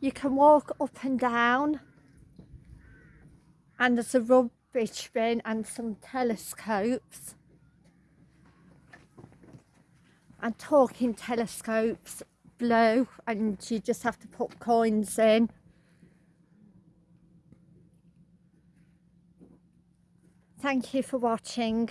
you can walk up and down and there's a rubbish bin and some telescopes. And talking telescopes blue and you just have to put coins in. Thank you for watching.